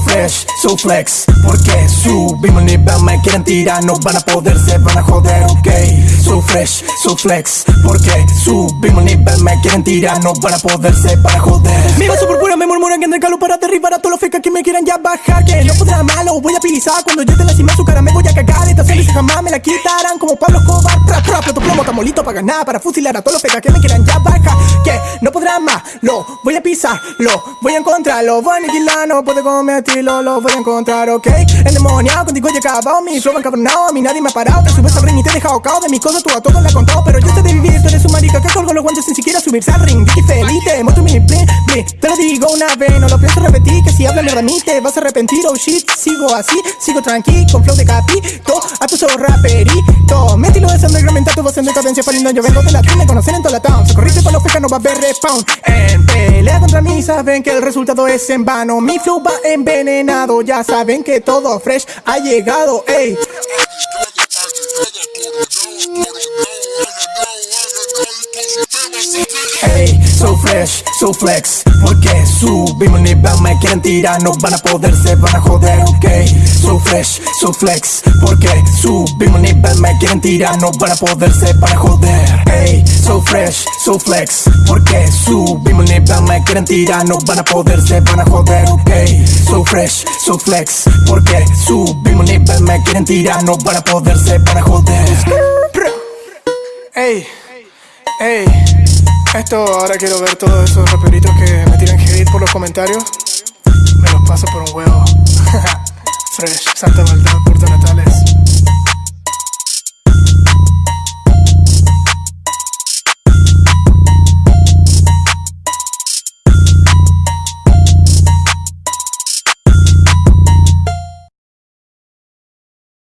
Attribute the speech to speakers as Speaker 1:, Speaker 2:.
Speaker 1: fresh, so flex. Porque subimos el nivel, me quieren tirar No van a poder, se van a joder, ok. So fresh, so flex. Porque subimos el nivel, me quieren tirar No van a poder, se van a joder. Mi vaso pura me murmuran que en el calor para derribar a todos los fecas que me quieran ya bajar. Que no podrá malo, voy a pisar Cuando yo te la cima su cara me voy a cagar Esta serie jamás me la quitarán. Como Pablo Escobar, tra, tra, plato plomo Tamolito para ganar, para fusilar a todos los fecas que me quieran. Ya bajar Que no podrá más, lo voy a pisar Lo voy a encontrar, lo voy a aniquilar No puede cometerlo, lo voy a encontrar, ok. El demoniado contigo ya acabado Mi flow encabronado, a mí nadie me ha parado. Te subes ring y te he dejado cao De mis cosas tú a todos le has contado Pero yo sé de vivir, tú eres subirse al ring Dicky feliz, te muestro mi bling, bling. Te lo digo una vez, no lo pienso repetir Que si hablas de mí te vas a arrepentir, oh shit Sigo así, sigo tranqui, con flow de capito A tu raperito Mi estilo es underground, tu voz en decadencia Falindo, yo vengo de la me conocen en toda la town. Se corriste para los fecas, no va a haber respawn. En pelea contra mí saben que el resultado es en vano. Mi flow va envenenado, ya saben que todo fresh ha llegado, ey so flex Porque subimos el nivel, me quieren tirar No van a poder, se van a joder, ok. So fresh, so flex Porque subimos el nivel, me quieren tirar No van a poder, se van a joder Hey, so fresh, so flex Porque subimos el nivel, me quieren tirar No van a poder, se van a joder, ok. So fresh, so flex Porque subimos el nivel, me quieren tirar No van a poder, se van a joder.
Speaker 2: Ey, ey, esto ahora quiero ver todos esos raperitos que me tiran hate por los comentarios. Me los paso por un huevo. Fresh, Santa Maldad, Natal.